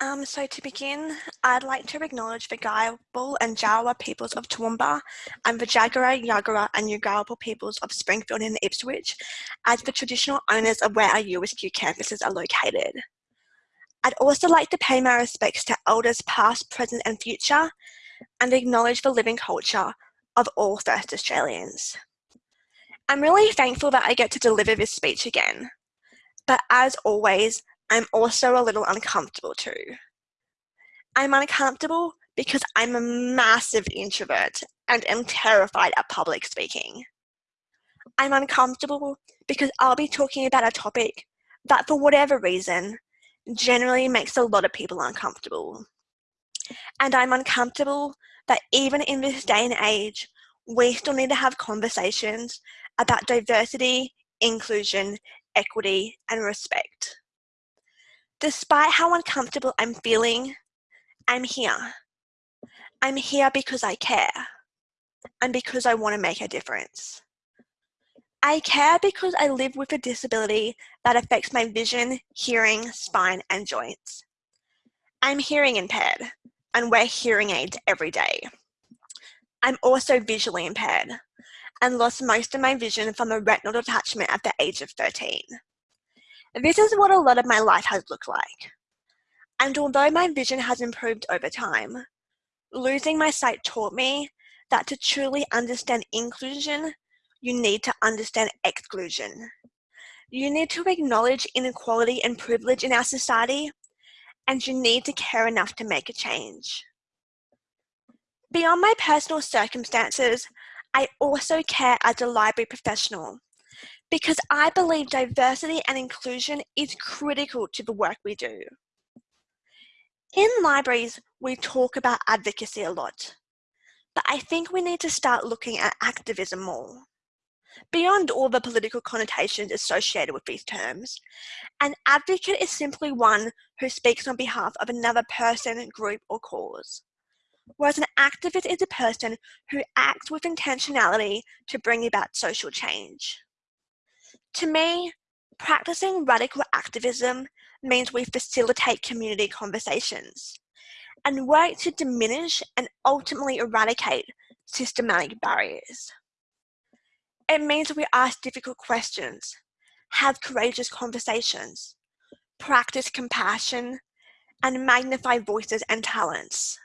Um, so to begin, I'd like to acknowledge the Giabal and Jarowair peoples of Toowoomba and the Jagera, Yagara and Yugarabal peoples of Springfield and Ipswich as the traditional owners of where our USQ campuses are located. I'd also like to pay my respects to elders past, present and future and acknowledge the living culture of all First Australians. I'm really thankful that I get to deliver this speech again, but as always, I'm also a little uncomfortable too. I'm uncomfortable because I'm a massive introvert and am terrified of public speaking. I'm uncomfortable because I'll be talking about a topic that for whatever reason generally makes a lot of people uncomfortable. And I'm uncomfortable that even in this day and age, we still need to have conversations about diversity, inclusion, equity, and respect. Despite how uncomfortable I'm feeling, I'm here. I'm here because I care and because I want to make a difference. I care because I live with a disability that affects my vision, hearing, spine, and joints. I'm hearing impaired and wear hearing aids every day. I'm also visually impaired and lost most of my vision from a retinal detachment at the age of 13. This is what a lot of my life has looked like. And although my vision has improved over time, losing my sight taught me that to truly understand inclusion, you need to understand exclusion. You need to acknowledge inequality and privilege in our society, and you need to care enough to make a change. Beyond my personal circumstances, I also care as a library professional because I believe diversity and inclusion is critical to the work we do. In libraries, we talk about advocacy a lot, but I think we need to start looking at activism more. Beyond all the political connotations associated with these terms, an advocate is simply one who speaks on behalf of another person, group, or cause. Whereas an activist is a person who acts with intentionality to bring about social change. To me, practicing radical activism means we facilitate community conversations and work to diminish and ultimately eradicate systematic barriers. It means we ask difficult questions, have courageous conversations, practice compassion, and magnify voices and talents.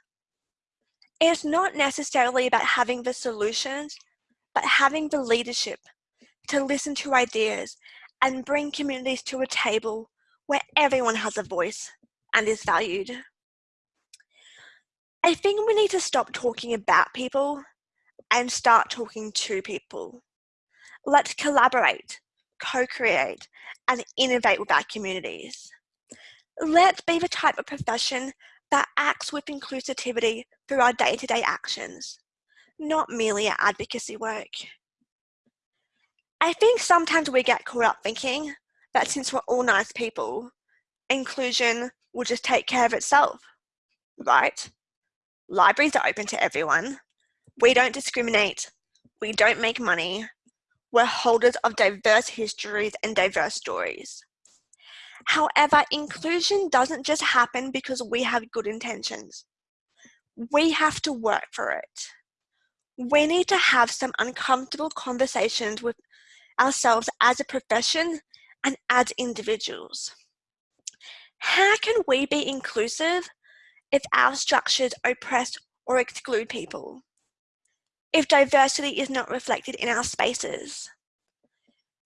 It's not necessarily about having the solutions, but having the leadership to listen to ideas and bring communities to a table where everyone has a voice and is valued. I think we need to stop talking about people and start talking to people. Let's collaborate, co-create, and innovate with our communities. Let's be the type of profession that acts with inclusivity through our day-to-day -day actions, not merely our advocacy work. I think sometimes we get caught up thinking that since we're all nice people, inclusion will just take care of itself, right? Libraries are open to everyone. We don't discriminate. We don't make money. We're holders of diverse histories and diverse stories. However, inclusion doesn't just happen because we have good intentions. We have to work for it. We need to have some uncomfortable conversations with ourselves as a profession and as individuals. How can we be inclusive if our structures oppress or exclude people? If diversity is not reflected in our spaces?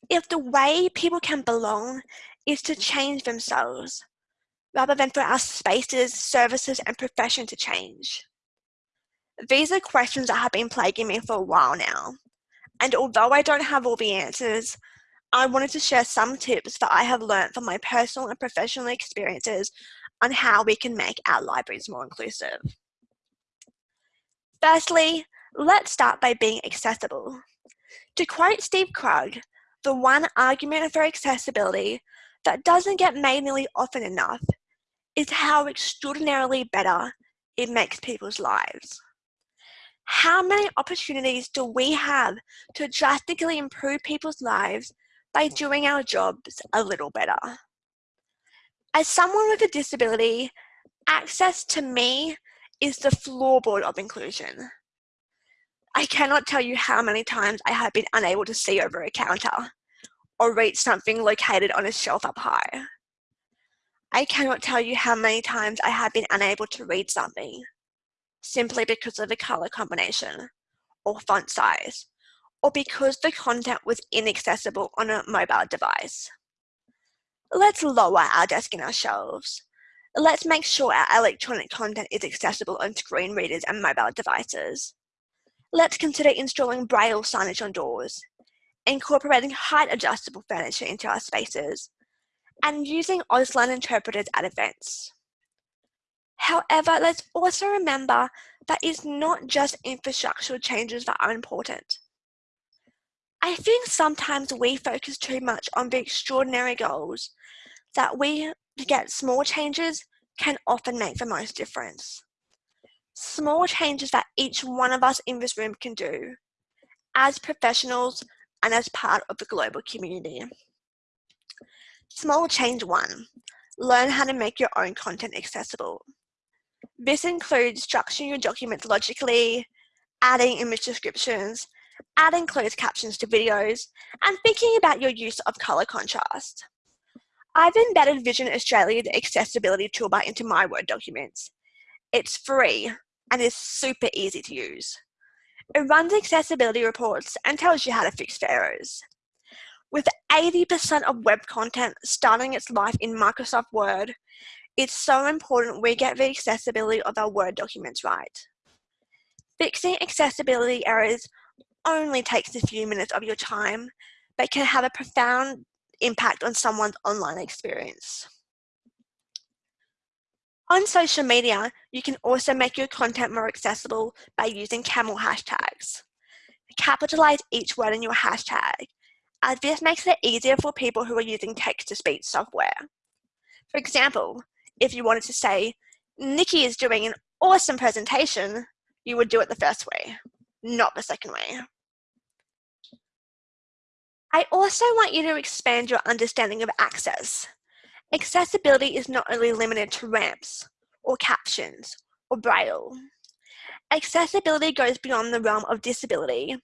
If the way people can belong is to change themselves, rather than for our spaces, services, and profession to change? These are questions that have been plaguing me for a while now, and although I don't have all the answers, I wanted to share some tips that I have learned from my personal and professional experiences on how we can make our libraries more inclusive. Firstly, let's start by being accessible. To quote Steve Krug, the one argument for accessibility that doesn't get made nearly often enough is how extraordinarily better it makes people's lives. How many opportunities do we have to drastically improve people's lives by doing our jobs a little better? As someone with a disability, Access to me is the floorboard of inclusion. I cannot tell you how many times I have been unable to see over a counter or reach something located on a shelf up high. I cannot tell you how many times I have been unable to read something simply because of the color combination or font size or because the content was inaccessible on a mobile device. Let's lower our desk in our shelves. Let's make sure our electronic content is accessible on screen readers and mobile devices. Let's consider installing braille signage on doors, incorporating height adjustable furniture into our spaces, and using Auslan interpreters at events. However, let's also remember that it's not just infrastructural changes that are important. I think sometimes we focus too much on the extraordinary goals that we get small changes can often make the most difference. Small changes that each one of us in this room can do as professionals and as part of the global community. Small change one, learn how to make your own content accessible. This includes structuring your documents logically, adding image descriptions, adding closed captions to videos, and thinking about your use of color contrast. I've embedded Vision Australia's accessibility toolbar into my Word documents. It's free and is super easy to use. It runs accessibility reports and tells you how to fix the errors. With 80% of web content starting its life in Microsoft Word, it's so important we get the accessibility of our Word documents right. Fixing accessibility errors only takes a few minutes of your time, but can have a profound impact on someone's online experience. On social media, you can also make your content more accessible by using camel hashtags. Capitalize each word in your hashtag, as this makes it easier for people who are using text-to-speech software. For example, if you wanted to say, Nikki is doing an awesome presentation, you would do it the first way, not the second way. I also want you to expand your understanding of access. Accessibility is not only limited to ramps, or captions, or braille. Accessibility goes beyond the realm of disability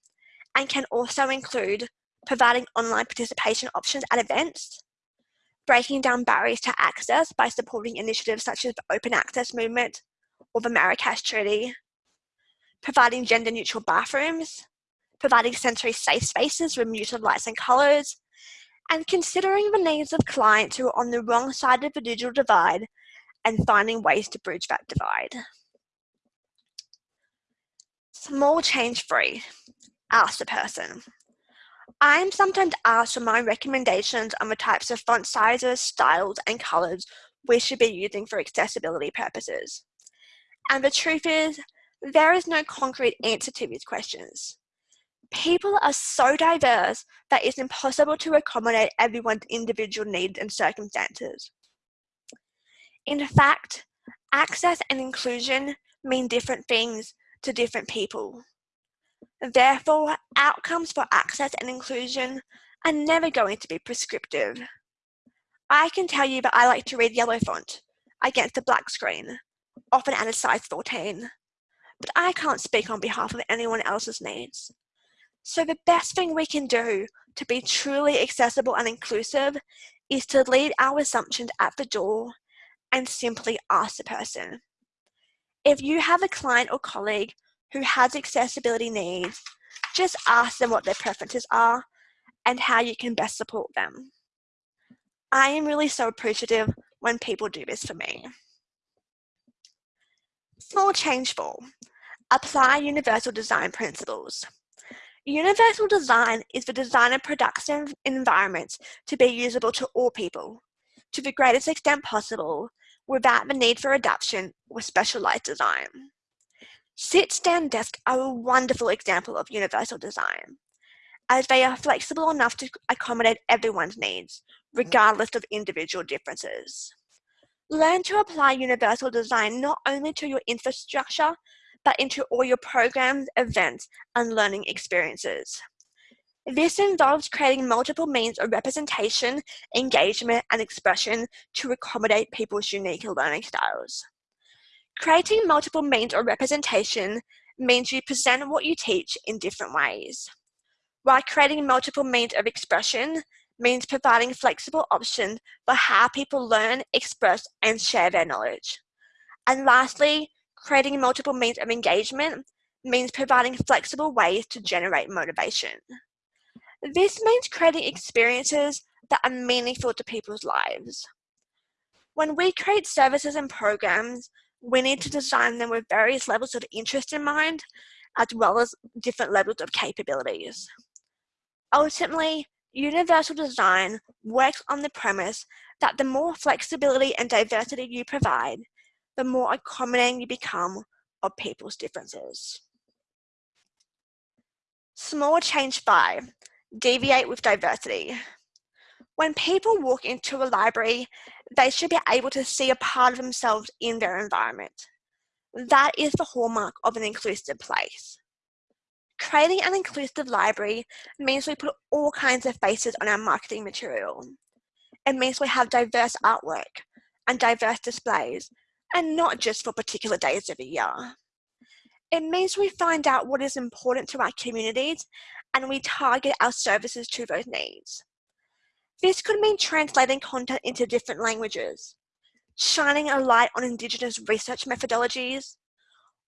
and can also include providing online participation options at events, breaking down barriers to access by supporting initiatives such as the Open Access Movement or the Marrakesh Treaty, providing gender neutral bathrooms, providing sensory safe spaces with of lights and colours, and considering the needs of clients who are on the wrong side of the digital divide and finding ways to bridge that divide. Small change free, ask the person. I'm sometimes asked for my recommendations on the types of font sizes, styles, and colors we should be using for accessibility purposes. And the truth is, there is no concrete answer to these questions. People are so diverse that it's impossible to accommodate everyone's individual needs and circumstances. In fact, access and inclusion mean different things to different people. Therefore, outcomes for access and inclusion are never going to be prescriptive. I can tell you that I like to read yellow font against a black screen, often at a size 14, but I can't speak on behalf of anyone else's needs. So the best thing we can do to be truly accessible and inclusive is to leave our assumptions at the door and simply ask the person. If you have a client or colleague who has accessibility needs, just ask them what their preferences are and how you can best support them. I am really so appreciative when people do this for me. Small change four, apply universal design principles. Universal design is the design of production environments to be usable to all people, to the greatest extent possible, without the need for adaptation or specialized design. Sit-stand desks are a wonderful example of universal design, as they are flexible enough to accommodate everyone's needs, regardless of individual differences. Learn to apply universal design not only to your infrastructure, but into all your programs, events, and learning experiences. This involves creating multiple means of representation, engagement, and expression to accommodate people's unique learning styles. Creating multiple means of representation means you present what you teach in different ways. While creating multiple means of expression means providing flexible options for how people learn, express, and share their knowledge. And lastly, creating multiple means of engagement means providing flexible ways to generate motivation. This means creating experiences that are meaningful to people's lives. When we create services and programs, we need to design them with various levels of interest in mind, as well as different levels of capabilities. Ultimately, universal design works on the premise that the more flexibility and diversity you provide, the more accommodating you become of people's differences. Small change five, deviate with diversity. When people walk into a library, they should be able to see a part of themselves in their environment. That is the hallmark of an inclusive place. Creating an inclusive library means we put all kinds of faces on our marketing material. It means we have diverse artwork and diverse displays, and not just for particular days of the year. It means we find out what is important to our communities and we target our services to those needs. This could mean translating content into different languages, shining a light on Indigenous research methodologies,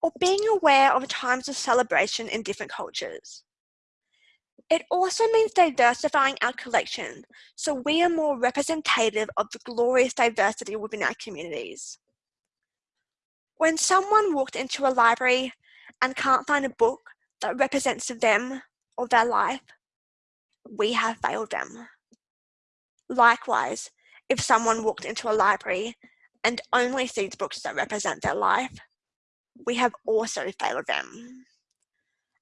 or being aware of times of celebration in different cultures. It also means diversifying our collection so we are more representative of the glorious diversity within our communities. When someone walked into a library and can't find a book that represents them or their life, we have failed them. Likewise, if someone walked into a library and only sees books that represent their life, we have also failed them.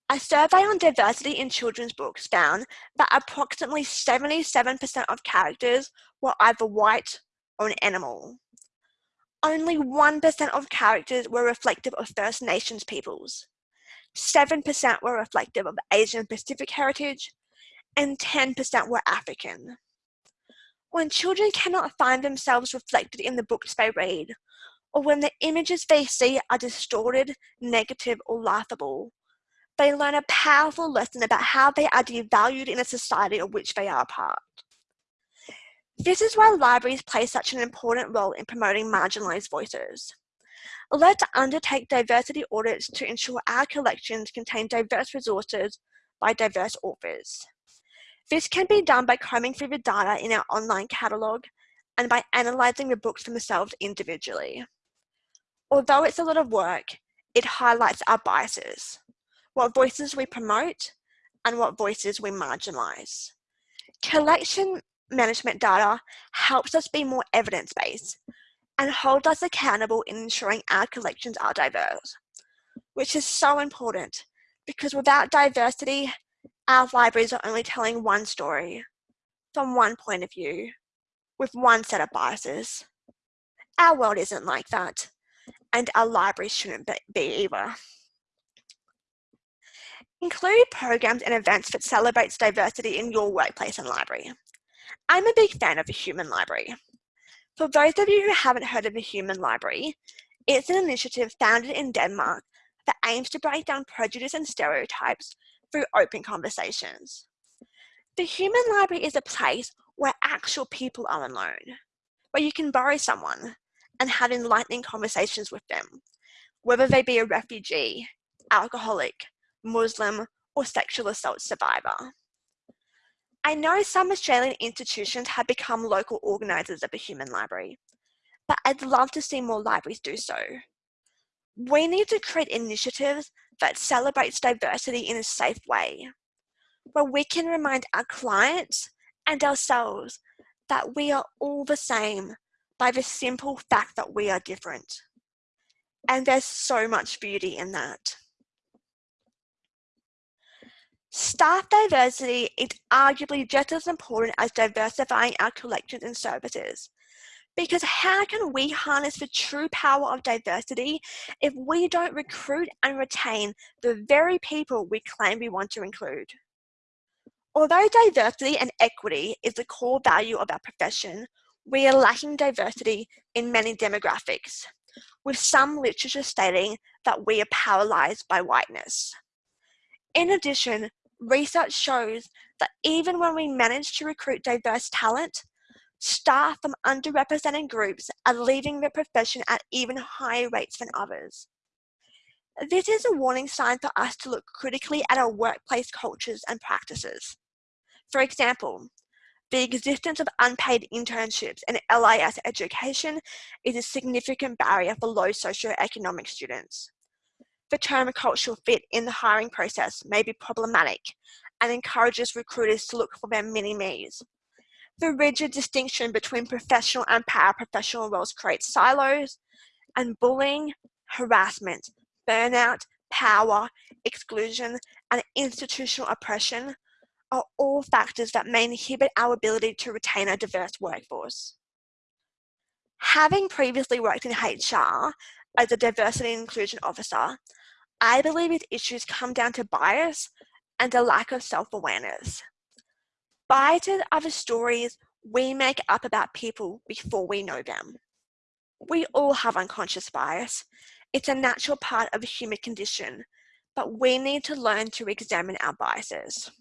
A survey on diversity in children's books found that approximately 77% of characters were either white or an animal. Only 1% of characters were reflective of First Nations peoples. 7% were reflective of Asian Pacific heritage, and 10% were African. When children cannot find themselves reflected in the books they read, or when the images they see are distorted, negative, or laughable, they learn a powerful lesson about how they are devalued in a society of which they are part. This is why libraries play such an important role in promoting marginalised voices. Let's undertake diversity audits to ensure our collections contain diverse resources by diverse authors. This can be done by combing through the data in our online catalogue and by analysing the books themselves individually. Although it's a lot of work, it highlights our biases, what voices we promote and what voices we marginalise. Collection management data helps us be more evidence-based and holds us accountable in ensuring our collections are diverse, which is so important because without diversity, our libraries are only telling one story from one point of view with one set of biases. Our world isn't like that and our libraries shouldn't be either. Include programs and events that celebrates diversity in your workplace and library. I'm a big fan of the Human Library. For those of you who haven't heard of the Human Library, it's an initiative founded in Denmark that aims to break down prejudice and stereotypes through open conversations. The Human Library is a place where actual people are alone, where you can borrow someone, and have enlightening conversations with them, whether they be a refugee, alcoholic, Muslim, or sexual assault survivor. I know some Australian institutions have become local organisers of a human library, but I'd love to see more libraries do so. We need to create initiatives that celebrates diversity in a safe way, where we can remind our clients and ourselves that we are all the same by the simple fact that we are different. And there's so much beauty in that. Staff diversity is arguably just as important as diversifying our collections and services. Because how can we harness the true power of diversity if we don't recruit and retain the very people we claim we want to include? Although diversity and equity is the core value of our profession, we are lacking diversity in many demographics, with some literature stating that we are paralyzed by whiteness. In addition, research shows that even when we manage to recruit diverse talent, staff from underrepresented groups are leaving the profession at even higher rates than others. This is a warning sign for us to look critically at our workplace cultures and practices. For example, the existence of unpaid internships and LIS education is a significant barrier for low socioeconomic students. The term cultural fit in the hiring process may be problematic and encourages recruiters to look for their mini-me's. The rigid distinction between professional and paraprofessional roles creates silos, and bullying, harassment, burnout, power, exclusion, and institutional oppression are all factors that may inhibit our ability to retain a diverse workforce. Having previously worked in HR as a diversity and inclusion officer, I believe these issues come down to bias and a lack of self-awareness. Are the stories we make up about people before we know them. We all have unconscious bias. It's a natural part of the human condition, but we need to learn to examine our biases.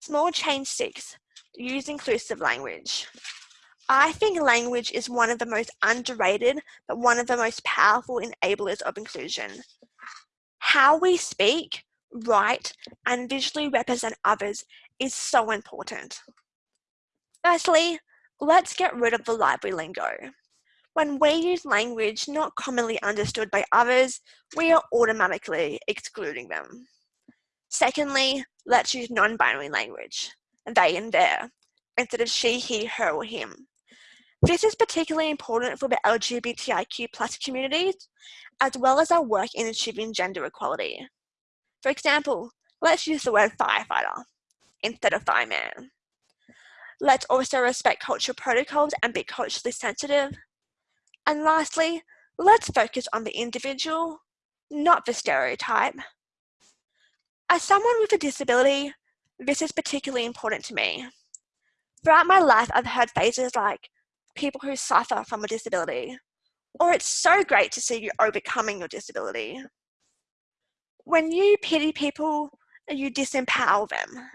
Small change six, use inclusive language. I think language is one of the most underrated, but one of the most powerful enablers of inclusion. How we speak, write, and visually represent others is so important. Firstly, let's get rid of the library lingo. When we use language not commonly understood by others, we are automatically excluding them. Secondly, let's use non-binary language, they and their, instead of she, he, her, or him. This is particularly important for the LGBTIQ plus communities, as well as our work in achieving gender equality. For example, let's use the word firefighter instead of fireman. Let's also respect cultural protocols and be culturally sensitive. And lastly, let's focus on the individual, not the stereotype. As someone with a disability, this is particularly important to me. Throughout my life, I've heard phrases like people who suffer from a disability, or it's so great to see you overcoming your disability. When you pity people, you disempower them.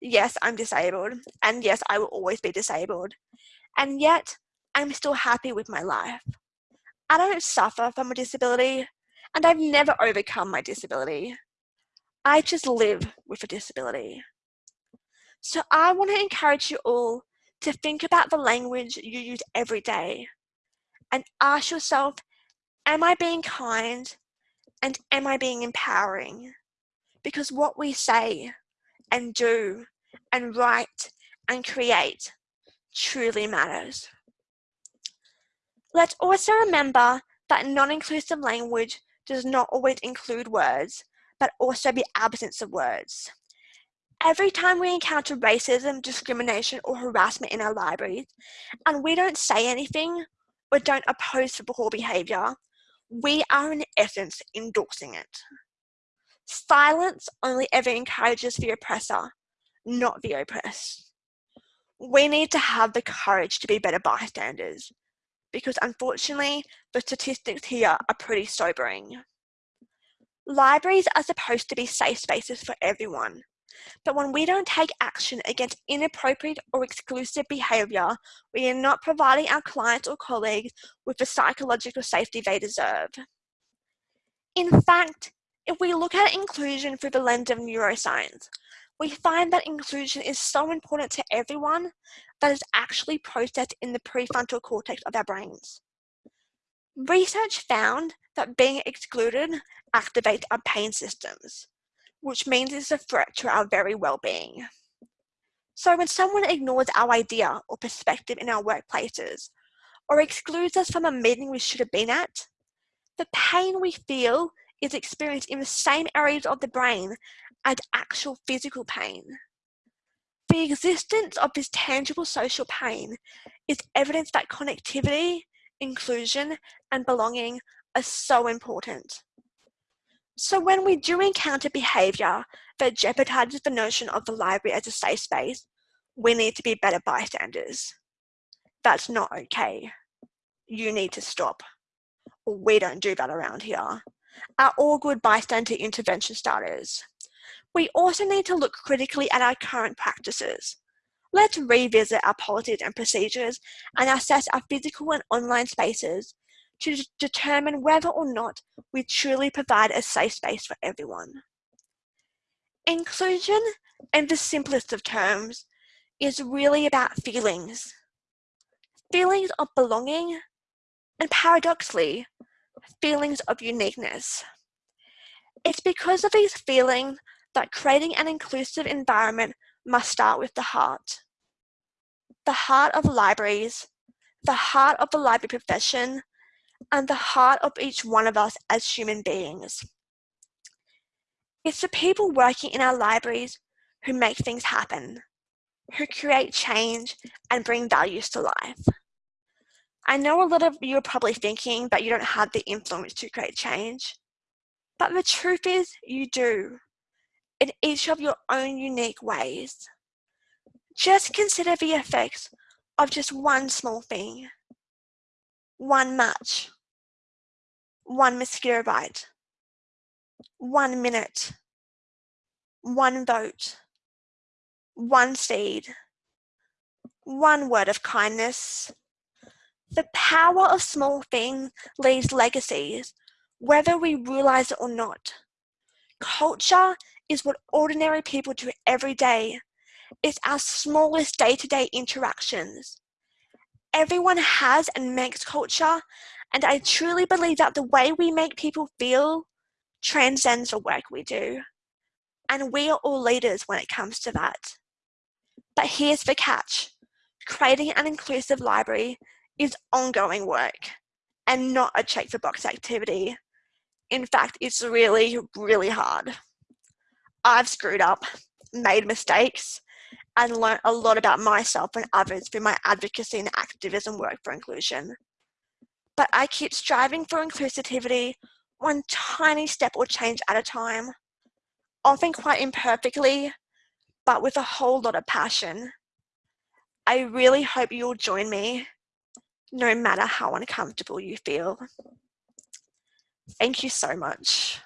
Yes, I'm disabled, and yes, I will always be disabled. And yet, I'm still happy with my life. I don't suffer from a disability, and I've never overcome my disability. I just live with a disability. So I want to encourage you all to think about the language you use every day and ask yourself, am I being kind and am I being empowering? Because what we say and do and write and create truly matters. Let's also remember that non-inclusive language does not always include words but also the absence of words. Every time we encounter racism, discrimination, or harassment in our libraries, and we don't say anything or don't oppose the poor behaviour, we are in essence endorsing it. Silence only ever encourages the oppressor, not the oppressed. We need to have the courage to be better bystanders, because unfortunately, the statistics here are pretty sobering. Libraries are supposed to be safe spaces for everyone, but when we don't take action against inappropriate or exclusive behaviour, we are not providing our clients or colleagues with the psychological safety they deserve. In fact, if we look at inclusion through the lens of neuroscience, we find that inclusion is so important to everyone that is actually processed in the prefrontal cortex of our brains. Research found that being excluded activates our pain systems, which means it's a threat to our very well-being. So when someone ignores our idea or perspective in our workplaces, or excludes us from a meeting we should have been at, the pain we feel is experienced in the same areas of the brain as actual physical pain. The existence of this tangible social pain is evidence that connectivity inclusion, and belonging are so important. So when we do encounter behaviour that jeopardizes the notion of the library as a safe space, we need to be better bystanders. That's not okay. you need to stop. We don't do that around here. Are all good bystander intervention starters. We also need to look critically at our current practices. Let's revisit our policies and procedures and assess our physical and online spaces to determine whether or not we truly provide a safe space for everyone. Inclusion, in the simplest of terms, is really about feelings. Feelings of belonging, and paradoxically, feelings of uniqueness. It's because of these feelings that creating an inclusive environment must start with the heart. The heart of libraries, the heart of the library profession, and the heart of each one of us as human beings. It's the people working in our libraries who make things happen, who create change and bring values to life. I know a lot of you are probably thinking that you don't have the influence to create change, but the truth is you do, in each of your own unique ways. Just consider the effects of just one small thing, one match, one mosquito bite, one minute, one vote, one seed, one word of kindness. The power of small things leaves legacies, whether we realize it or not. Culture is what ordinary people do every day. It's our smallest day-to-day -day interactions. Everyone has and makes culture, and I truly believe that the way we make people feel transcends the work we do. And we are all leaders when it comes to that. But here's the catch. Creating an inclusive library is ongoing work and not a check the box activity. In fact, it's really, really hard. I've screwed up, made mistakes, and learned a lot about myself and others through my advocacy and activism work for inclusion. But I keep striving for inclusivity one tiny step or change at a time, often quite imperfectly, but with a whole lot of passion. I really hope you'll join me, no matter how uncomfortable you feel. Thank you so much.